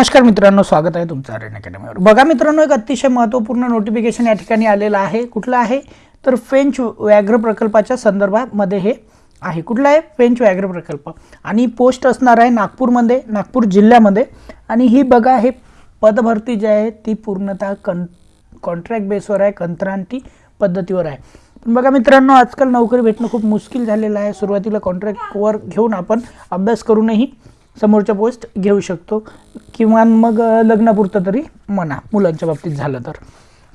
नमस्कार मित्रांनो स्वागत आहे तुमचं आर्यन अकॅडमीवर. बघा मित्रांनो एक अतिशय महत्त्वपूर्ण नोटिफिकेशन या ठिकाणी आलेलं आहे. कुठलं आहे? तर फेंच व्याघ्र प्रकल्पाच्या संदर्भामध्ये हे आहे. कुठलं आहे? फेंच व्याघ्र प्रकल्प. आणि पोस्ट असणार आहे नागपूरमध्ये नागपूर जिल्ह्यामध्ये. आणि ही बघा हे पदभरती जी आहे ती पूर्णतः कं कॉन्ट्रॅक्ट बेसवर आहे कंत्रांती पद्धतीवर आहे. पण बघा मित्रांनो आजकाल नोकरी भेटणं खूप मुश्किल झालेलं आहे. सुरुवातीला कॉन्ट्रॅक्टवर घेऊन आपण अभ्यास करूनही समोरच्या पोस्ट घेऊ शकतो. किंवा मग लग्नापुरतं तरी म्हणा मुलांच्या बाबतीत झालं तर.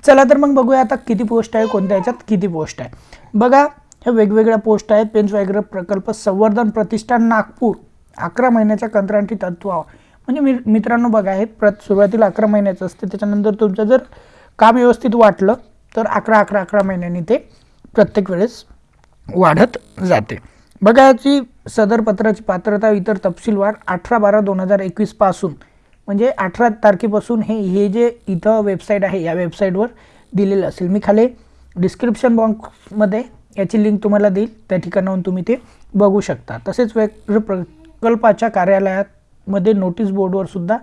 चला तर मग बघूया आता किती पोस्ट आहे कोणत्या याच्यात किती पोस्ट आहे. बघा ह्या वेगवेगळ्या पोस्ट आहेत पेंच व्याघ्र प्रकल्प संवर्धन प्रतिष्ठान नागपूर. अकरा महिन्याच्या कंत्राटी तत्वावर म्हणजे मी मित्रांनो बघा हे प्र सुरुवातीला अकरा महिन्याचं असते त्याच्यानंतर तुमचं जर काम व्यवस्थित वाटलं तर अकरा अकरा अकरा महिन्यांनी ते प्रत्येक वेळेस वाढत जाते. बघायची सदर पत्राची पात्रता इतर तपशीलवार अठरा बारा दोन हजार एकवीसपासून म्हणजे अठरा तारखेपासून हे हे जे इथं वेबसाईट आहे या वेबसाईटवर दिलेलं असेल. मी खाली डिस्क्रिप्शन बॉक्समध्ये याची लिंक तुम्हाला देईल. त्या ठिकाणाहून तुम्ही ते बघू शकता. तसेच वेग प्रकल्पाच्या कार्यालयामध्ये नोटीस बोर्डवर सुद्धा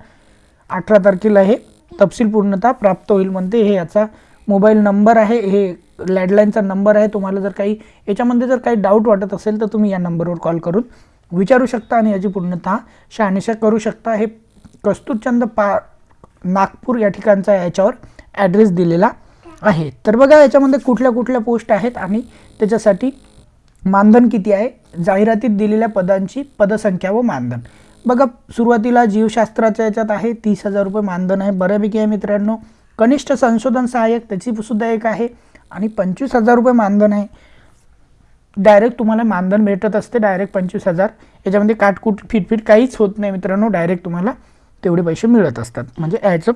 अठरा तारखेला हे तपशील पूर्णता प्राप्त होईल म्हणते. हे याचा मोबाईल नंबर आहे हे लँडलाईनचा नंबर आहे तुम्हाला जर काही याच्यामध्ये जर काही डाऊट वाटत असेल तर तुम्ही या नंबरवर कॉल करून विचारू शकता आणि याची पूर्णतः शहानिशा करू शकता. हे कस्तुरचंद पा नागपूर या ठिकाणचा याच्यावर ॲड्रेस दिलेला आहे. तर बघा याच्यामध्ये कुठल्या कुठल्या पोस्ट आहेत आणि त्याच्यासाठी मानधन किती आहे? जाहिरातीत दिलेल्या पदांची पदसंख्या व मानधन. बघा सुरुवातीला जीवशास्त्राच्या याच्यात आहे तीस हजार रुपये मानधन आहे. बऱ्यापैकी आहे मित्रांनो कनिष्ठ संशोधन सहाय्यक त्याची सुद्धा एक आहे. आणि पंचवीस हजार रुपये मानधन आहे. डायरेक्ट तुम्हाला मानधन भेटत असते डायरेक्ट पंचवीस हजार. याच्यामध्ये काटकूट फिटफिट काहीच होत नाही मित्रांनो. डायरेक्ट तुम्हाला तेवढे पैसे मिळत असतात. म्हणजे ॲडचं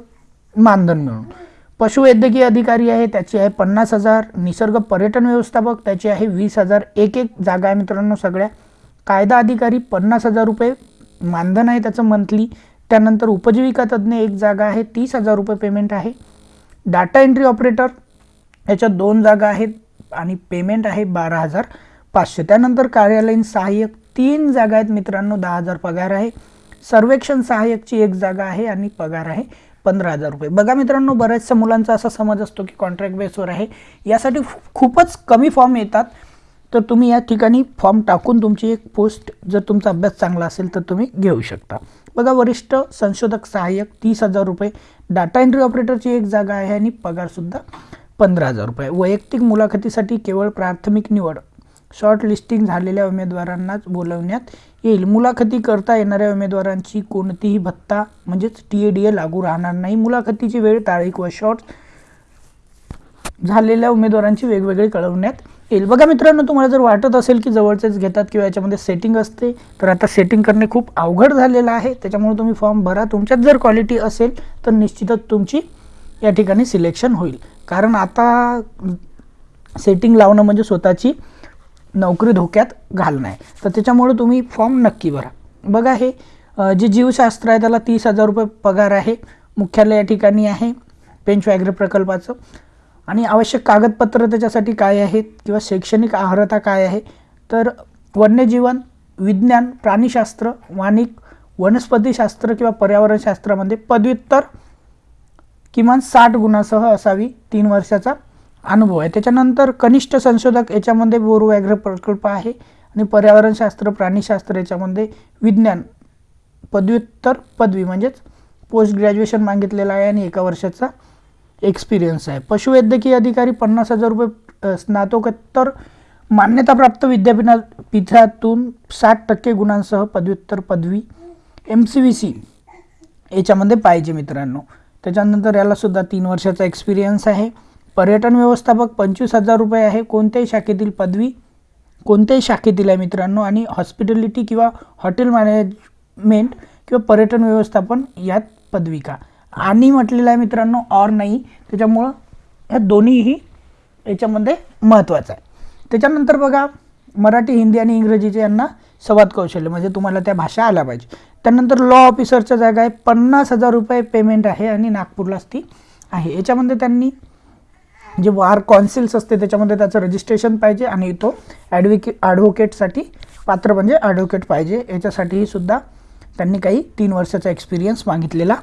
मानधन मिळून. पशुवैद्यकीय अधिकारी आहे त्याची आहे पन्नास हजार. निसर्ग पर्यटन व्यवस्थापक त्याची आहे वीस हजार. एक एक जागा आहे मित्रांनो सगळ्या. कायदा अधिकारी पन्नास हजार रुपये मानधन आहे त्याचं मंथली त्यानंतर उपजीविका तज्ज्ञ एक जागा आहे तीस हजार रुपये पेमेंट आहे. डाटा एंट्री ऑपरेटर याच्यात दोन जागा आहेत आणि पेमेंट आहे बारा हजार पाचशे. त्यानंतर कार्यालयीन सहाय्यक तीन जागा आहेत मित्रांनो दहा हजार पगार आहे. सर्वेक्षण सहाय्यकची एक जागा आहे आणि पगार आहे पंधरा हजार रुपये. बघा मित्रांनो बऱ्याचशा मुलांचा असा समज असतो की कॉन्ट्रॅक्ट बेसवर आहे. यासाठी खूपच कमी फॉर्म येतात. तर तुम्ही या ठिकाणी फॉर्म टाकून तुमची एक पोस्ट जर तुमचा अभ्यास चांगला असेल तर तुम्ही घेऊ शकता. बघा वरिष्ठ संशोधक सहाय्यक तीस हजार रुपये डाटा एंट्री ऑपरेटरची एक जागा आहे आणि पगारसुद्धा पंधरा हजार रुपये. वैयक्तिक मुलाखतीसाठी केवळ प्राथमिक निवड शॉर्ट लिस्टिंग झालेल्या उमेदवारांनाच बोलवण्यात येईल. मुलाखती करता येणाऱ्या उमेदवारांची कोणतीही भत्ता म्हणजेच टी ए डी ए लागू राहणार नाही. मुलाखतीची वेळ तारीख व शॉर्ट झालेल्या उमेदवारांची वेगवेगळी कळवण्यात येईल. बघा मित्रांनो तुम्हाला जर वाटत असेल की जवळचेच घेतात किंवा याच्यामध्ये सेटिंग असते तर आता सेटिंग करणे खूप अवघड झालेलं आहे. त्याच्यामुळे तुम्ही फॉर्म भरा. तुमच्यात जर क्वालिटी असेल तर निश्चितच तुमची या ठिकाणी सिलेक्शन होईल. कारण आता सेटिंग लावणं म्हणजे स्वतःची नोकरी धोक्यात घालणं आहे. तर त्याच्यामुळे तुम्ही फॉर्म नक्की भरा. बघा हे जे जीवशास्त्र आहे त्याला तीस हजार रुपये पगार आहे. मुख्यालय या ठिकाणी आहे. पेंच व्याघ्र प्रकल्पाचं. आणि आवश्यक कागदपत्र त्याच्यासाठी काय आहेत किंवा शैक्षणिक अर्हता काय आहे? तर वन्यजीवन विज्ञान प्राणीशास्त्र वाणिक वनस्पतीशास्त्र किंवा पर्यावरणशास्त्रामध्ये पदव्युत्तर किमान साठ गुणासह असावी तीन वर्षाचा अनुभव आहे. त्याच्यानंतर कनिष्ठ संशोधक याच्यामध्ये बोरू व्याघ्र प्रकल्प आहे आणि पर्यावरणशास्त्र प्राणीशास्त्र याच्यामध्ये विज्ञान पदव्युत्तर पदवी म्हणजेच पोस्ट ग्रॅज्युएशन मागितलेलं आहे आणि एका वर्षाचा एक्सपिरियन्स आहे. पशुवैद्यकीय अधिकारी पन्नास हजार रुपये स्नातकोत्तर मान्यताप्राप्त विद्यापीठा पीठातून साठ टक्के गुणांसह पदव्युत्तर पदवी एम सी व्ही सी याच्यामध्ये पाहिजे मित्रांनो. त्याच्यानंतर यालासुद्धा तीन वर्षाचा एक्सपिरियन्स आहे. पर्यटन व्यवस्थापक पंचवीस हजार रुपये आहे. कोणत्याही शाखेतील पदवी कोणत्याही शाखेतील आहे मित्रांनो. आणि हॉस्पिटॅलिटी किंवा हॉटेल मॅनेजमेंट किंवा पर्यटन व्यवस्थापन यात पदविका. आणि म्हटलेलं आहे मित्रांनो ऑर नाही त्याच्यामुळं ह्या दोन्हीही याच्यामध्ये महत्त्वाचं आहे. त्याच्यानंतर बघा मराठी हिंदी आणि इंग्रजीचे यांना संवाद कौशल्य म्हणजे तुम्हाला त्या भाषा आल्या पाहिजे. त्यानंतर लॉ ऑफिसरच्या जागा आहे पन्नास हजार रुपये पेमेंट आहे आणि नागपूरलाच ती आहे. याच्यामध्ये त्यांनी जे वार कॉन्सिल्स असते त्याच्यामध्ये त्याचं रजिस्ट्रेशन पाहिजे आणि तो ॲडव्होके ॲडव्होकेटसाठी पात्र म्हणजे ॲडव्होकेट पाहिजे. याच्यासाठीही सुद्धा त्यांनी काही तीन वर्षाचा एक्सपिरियन्स मागितलेला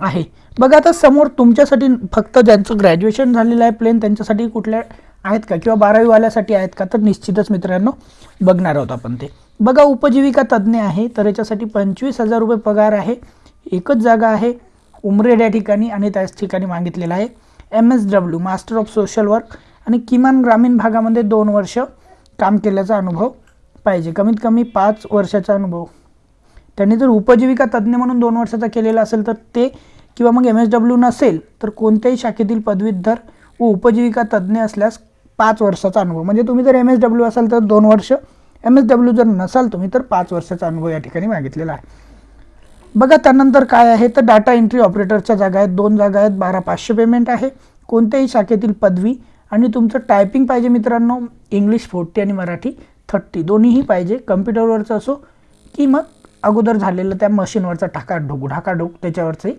आहे. बघा आता समोर तुमच्यासाठी फक्त ज्यांचं ग्रॅज्युएशन झालेलं आहे प्लेन त्यांच्यासाठी कुठल्या आहेत का? किंवा बारावीवाल्यासाठी आहेत का? तर निश्चितच मित्रांनो बघणार आहोत आपण ते. बघा उपजीविका तज्ज्ञ आहे तर याच्यासाठी पंचवीस हजार रुपये पगार आहे. एकच जागा आहे उमरेड या ठिकाणी आणि त्याच ठिकाणी मागितलेलं आहे. M S W master of social work आणि किमान ग्रामीण भागामध्ये दोन वर्ष काम केल्याचा अनुभव पाहिजे. कमीत कमी पाच वर्षाचा अनुभव त्यांनी जर उपजीविका तज्ज्ञ म्हणून दोन वर्षाचा केलेला असेल तर ते किंवा मग एम एस डब्ल्यू नसेल तर कोणत्याही शाखेतील पदवीधर व उपजीविका तज्ज्ञ असल्यास पाच वर्षाचा अनुभव. म्हणजे तुम्ही जर एम एस डब्ल्यू असाल तर दोन वर्ष एम एस डब्ल्यू जर नसाल तुम्ही तर पाच वर्षाचा अनुभव या ठिकाणी मागितलेला आहे. बघा त्यानंतर काय आहे? तर डाटा एंट्री ऑपरेटरच्या जागा आहेत. दोन जागा आहेत. बारा पाचशे पेमेंट आहे. कोणत्याही शाखेतील पदवी आणि तुमचं टायपिंग पाहिजे मित्रांनो इंग्लिश फोर्टी आणि मराठी थर्टी दोन्हीही पाहिजे. कम्प्युटरवरचं असो की मग अगोदर झालेलं त्या मशीनवरचा ढाकाढोक ढाकाढोक त्याच्यावरचंही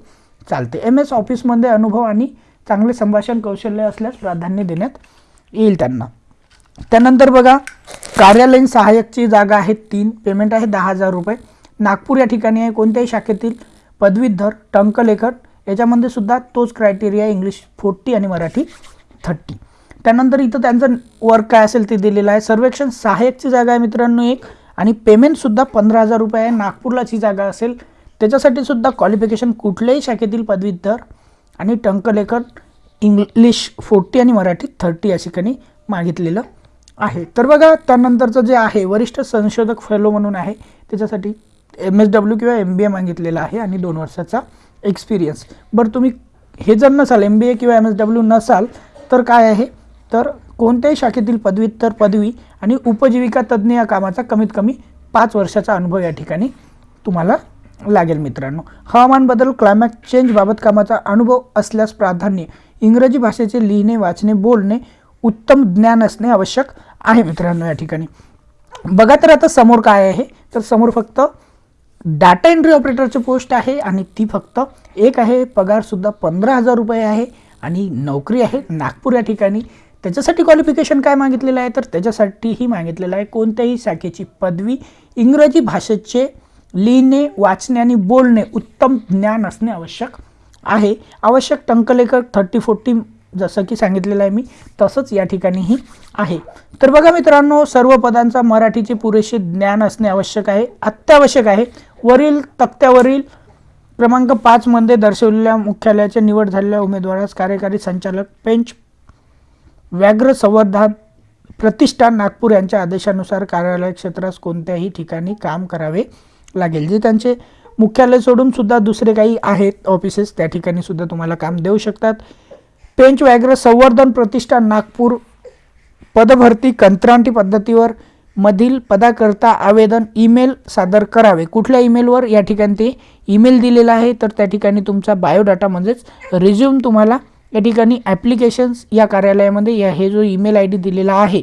चालते. एम एस ऑफिसमध्ये अनुभव आणि चांगले संभाषण कौशल्य असल्यास प्राधान्य देण्यात येईल त्यांना. त्यानंतर बघा कार्यालयीन सहाय्यकची जागा आहे तीन पेमेंट आहे दहा हजार रुपये. नागपूर या ठिकाणी आहे कोणत्याही शाखेतील पदवीधर टंकलेखक याच्यामध्ये सुद्धा तोच क्रायटेरिया इंग्लिश फोर्टी आणि मराठी थर्टी त्यानंतर इथं त्यांचं वर्क काय असेल ते दिलेलं आहे. सर्वेक्षण सहाय्यकची जागा आहे मित्रांनो एक. आणि पेमेंटसुद्धा पंधरा हजार रुपये आहे. नागपूरलाच ही जागा असेल. त्याच्यासाठी सुद्धा क्वालिफिकेशन कुठल्याही शाखेतील पदवीधर आणि टंकलेखन इंग्लिश फोर्टी आणि मराठी थर्टी या ठिकाणी मागितलेलं आहे. तर बघा त्यानंतरचं जे आहे वरिष्ठ संशोधक फेलो म्हणून आहे. त्याच्यासाठी एम एस डब्ल्यू किंवा एम बी ए मागितलेला आहे आणि दोन वर्षाचा एक्सपिरियन्स बरं तुम्ही हे जर नसाल एम बी ए किंवा एम एस डब्ल्यू नसाल तर काय आहे? तर कोणत्याही शाखेतील पदव्युत्तर पदवी आणि उपजीविका तज्ज्ञ या कामाचा कमीत कमी पाच वर्षाचा अनुभव या ठिकाणी तुम्हाला लागेल मित्रांनो. हवामान बदल क्लायमॅट चेंजबाबत कामाचा अनुभव असल्यास प्राधान्य इंग्रजी भाषेचे लिहिणे वाचणे बोलणे उत्तम ज्ञान असणे आवश्यक आहे मित्रांनो या ठिकाणी. बघा तर आता समोर काय आहे? तर समोर फक्त डाटा एंट्री ऑपरेटरची पोस्ट आहे आणि ती फक्त एक आहे. पगारसुद्धा पंधरा हजार रुपये आहे आणि नोकरी आहे नागपूर या ठिकाणी. त्याच्यासाठी क्वालिफिकेशन काय मागितलेलं आहे? तर त्याच्यासाठीही मागितलेलं आहे कोणत्याही शाखेची पदवी. इंग्रजी भाषेचे लिहिणे वाचणे आणि बोलणे उत्तम ज्ञान असणे आवश्यक आहे. आवश्यक टंकलेखक थर्टी फोर्टी जसं की सांगितलेलं आहे मी तसंच या ठिकाणीही आहे. तर बघा मित्रांनो सर्व पदांचा मराठीचे पुरेसे ज्ञान असणे आवश्यक आहे अत्यावश्यक आहे. वरील तक्त्यावरील क्रमांक पाचमध्ये दर्शवलेल्या मुख्यालयाच्या निवड झालेल्या उमेदवारास कार्यकारी संचालक पेंच व्याघ्र संवर्धन प्रतिष्ठान नागपूर यांच्या आदेशानुसार कार्यालय क्षेत्रास कोणत्याही ठिकाणी काम करावे लागेल. जे त्यांचे मुख्यालय सोडून सुद्धा दुसरे काही आहेत ऑफिसेस त्या ठिकाणी सुद्धा तुम्हाला काम देऊ शकतात. पेंच व्याघ्र संवर्धन प्रतिष्ठान नागपूर पदभरती कंत्राटी पद्धतीवर मधील पदाकरता आवेदन ईमेल सादर करावे. कुठल्या ईमेलवर? या ठिकाणी ते ईमेल दिलेला आहे. तर त्या ठिकाणी तुमचा बायोडाटा म्हणजेच रिझ्यूम तुम्हाला या ठिकाणी ॲप्लिकेशन्स या कार्यालयामध्ये या हे जो ईमेल आय डी दिलेला आहे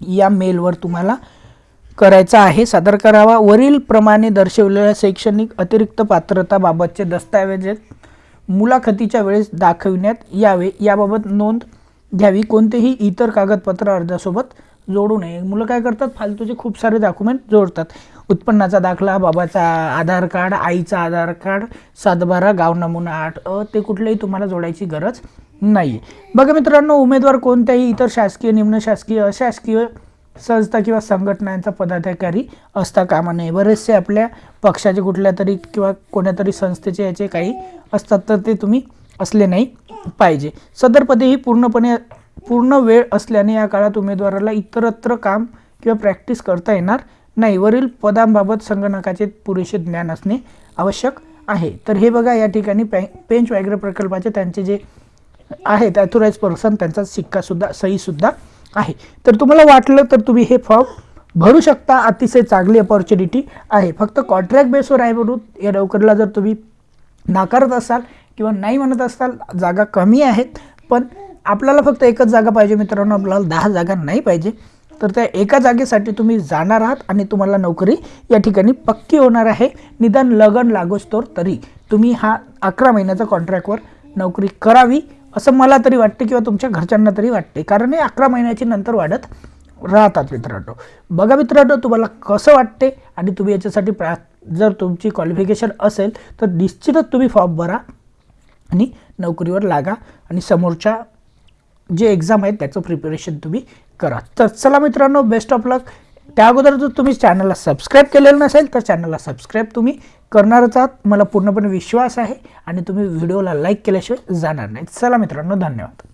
या मेलवर तुम्हाला करायचा आहे. सादर करावा. वरील प्रमाणे दर्शवलेल्या शैक्षणिक अतिरिक्त पात्रताबाबतचे दस्तऐवज मुलाखतीच्या वेळेस दाखविण्यात यावे. याबाबत नोंद घ्यावी. कोणतेही इतर कागदपत्र अर्जासोबत जोडू नये. मुलं काय करतात? फालतूचे खूप सारे डॉक्युमेंट जोडतात. उत्पन्नाचा दाखला बाबाचा आधार कार्ड आईचा आधार कार्ड सातबारा गाव नमुना आठ अ ते कुठलेही तुम्हाला जोडायची गरज नाही. बघा मित्रांनो उमेदवार कोणत्याही इतर शासकीय निम्न शासकीय अशासकीय संस्था किंवा संघटनांचा पदाधिकारी असता कामा नये. बरेचसे आपल्या पक्षाचे कुठल्या तरी किंवा कोण्यातरी संस्थेचे याचे काही असतात तर ते तुम्ही असले नाही पाहिजे. सदरपदे ही पूर्णपणे पूर्ण वेळ असल्याने या काळात उमेदवाराला इतरत्र काम किंवा प्रॅक्टिस करता येणार नाही वरील पदांबाबत संगणकाचे पुरेसे ज्ञान असणे आवश्यक आहे. तर हे बघा या ठिकाणी पॅ पेंच व्याघ्र प्रकल्पाचे त्यांचे जे आहेत ॲथोराईज पर्सन त्यांचा सिक्कासुद्धा सहीसुद्धा आहे. तर तुम्हाला वाटलं तर तुम्ही हे फॉर्म भरू शकता. अतिशय चांगली अपॉर्च्युनिटी आहे. फक्त कॉन्ट्रॅक्ट बेसवर आहे म्हणून या नोकरीला जर तुम्ही नाकारत असाल किंवा नाही म्हणत असाल जागा कमी आहेत. पण आपल्याला फक्त एकच जागा पाहिजे मित्रांनो. आपल्याला दहा जागा नाही पाहिजे. तर त्या एका जागेसाठी तुम्ही जाणार आहात आणि तुम्हाला नोकरी या ठिकाणी पक्की होणार आहे. निदान लगन लागोस्तोर तरी तुम्ही हा अकरा महिन्याचा कॉन्ट्रॅक्टवर नोकरी करावी असं मला तरी वाटते किंवा तुमच्या घरच्यांना तरी वाटते. कारण हे अकरा महिन्याची नंतर वाढत राहतात मित्रांनो. बघा मित्रांनो तुम्हाला कसं वाटते आणि तुम्ही याच्यासाठी प्रा जर तुमची क्वालिफिकेशन असेल तर निश्चितच तुम्ही फॉर्म भरा आणि नोकरीवर लागा. आणि समोरच्या जे एक्झाम आहेत त्याचं प्रिपरेशन तुम्ही करा. तर चला मित्रांनो बेस्ट ऑफ लक त्या अगोदर जर तुम्ही चॅनलला सबस्क्राईब केलेलं नसेल तर चॅनलला सबस्क्राईब तुम्ही. करणारच आहात मला पूर्णपणे विश्वास आहे आणि तुम्ही व्हिडिओला लाईक केल्याशिवाय जाणार नाही चला मित्रांनो धन्यवाद.